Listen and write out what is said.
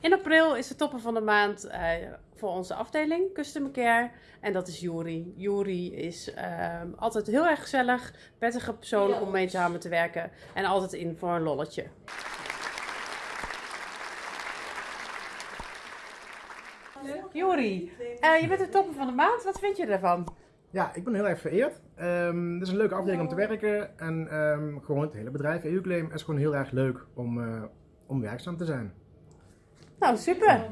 In april is de topper van de maand eh, voor onze afdeling Customer Care. En dat is Juri. Juri is ehm, altijd heel erg gezellig, prettige persoon om mee samen te werken. En altijd in voor een lolletje. Juri, eh, je bent de topper van de maand. Wat vind je ervan? Ja, ik ben heel erg vereerd. Ehm het is een leuke afdeling om te werken. En ehm, gewoon het hele bedrijf, EU-claim, is gewoon heel erg leuk om, eh, om werkzaam te zijn. Não, super.